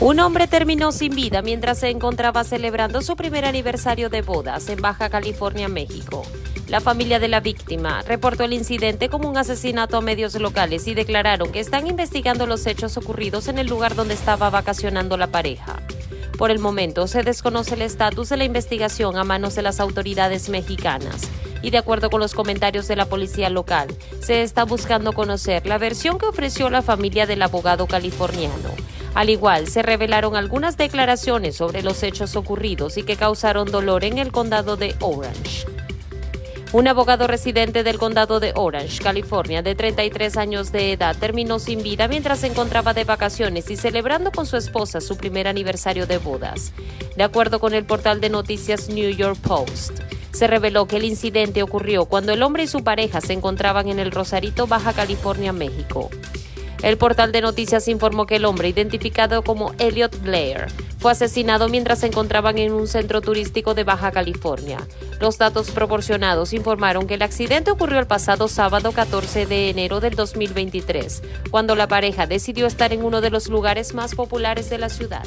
Un hombre terminó sin vida mientras se encontraba celebrando su primer aniversario de bodas en Baja California, México. La familia de la víctima reportó el incidente como un asesinato a medios locales y declararon que están investigando los hechos ocurridos en el lugar donde estaba vacacionando la pareja. Por el momento se desconoce el estatus de la investigación a manos de las autoridades mexicanas y de acuerdo con los comentarios de la policía local, se está buscando conocer la versión que ofreció la familia del abogado californiano. Al igual, se revelaron algunas declaraciones sobre los hechos ocurridos y que causaron dolor en el condado de Orange. Un abogado residente del condado de Orange, California, de 33 años de edad, terminó sin vida mientras se encontraba de vacaciones y celebrando con su esposa su primer aniversario de bodas. De acuerdo con el portal de noticias New York Post, se reveló que el incidente ocurrió cuando el hombre y su pareja se encontraban en el Rosarito, Baja California, México. El portal de noticias informó que el hombre, identificado como Elliot Blair, fue asesinado mientras se encontraban en un centro turístico de Baja California. Los datos proporcionados informaron que el accidente ocurrió el pasado sábado 14 de enero del 2023, cuando la pareja decidió estar en uno de los lugares más populares de la ciudad.